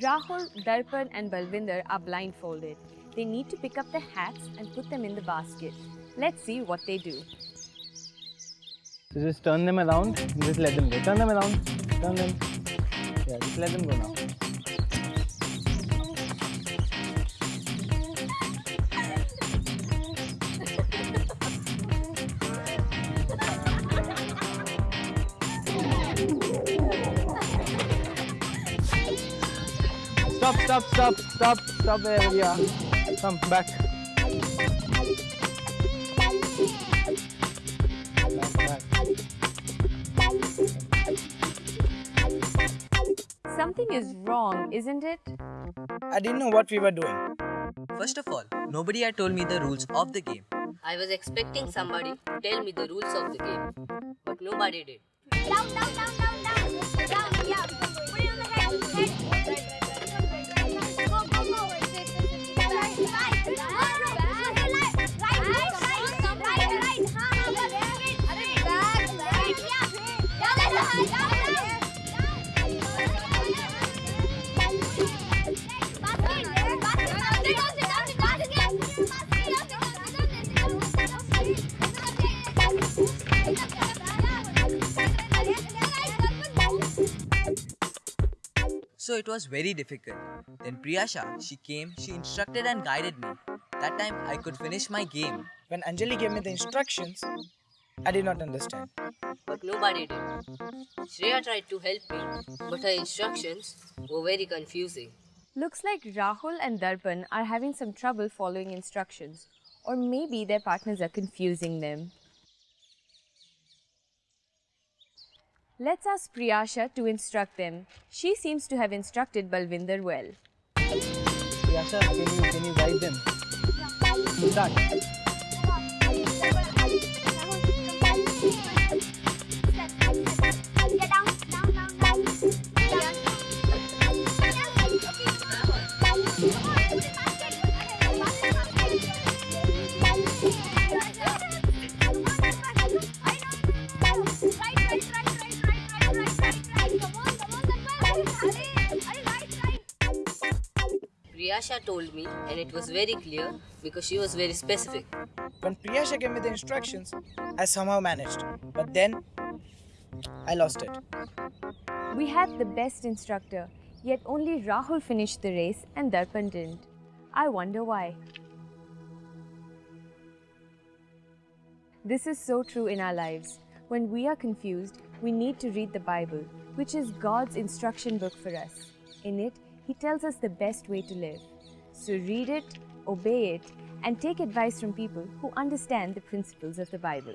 Rahul, Darpan and Balvinder are blindfolded. They need to pick up the hats and put them in the basket. Let's see what they do. So just turn them around and just let them go. Turn them around. Turn them. Yeah, just let them go now. Stop, stop, stop, stop, stop there, yeah. Come back. Back, back. Something is wrong, isn't it? I didn't know what we were doing. First of all, nobody had told me the rules of the game. I was expecting somebody to tell me the rules of the game, but nobody did. Down, down, down, down, down. Down, yeah. So it was very difficult. Then Priyasha, she came, she instructed and guided me. That time I could finish my game. When Anjali gave me the instructions, I did not understand. But nobody did. Shreya tried to help me, but her instructions were very confusing. Looks like Rahul and Darpan are having some trouble following instructions. Or maybe their partners are confusing them. Let's ask Priyasha to instruct them. She seems to have instructed Balvinder well. Yasha, can you, can you guide them? Start. Priyasha told me, and it was very clear because she was very specific. When Priyasha gave me the instructions, I somehow managed. But then, I lost it. We had the best instructor, yet only Rahul finished the race and Darpan didn't. I wonder why. This is so true in our lives. When we are confused, we need to read the Bible, which is God's instruction book for us. In it, He tells us the best way to live. So read it, obey it, and take advice from people who understand the principles of the Bible.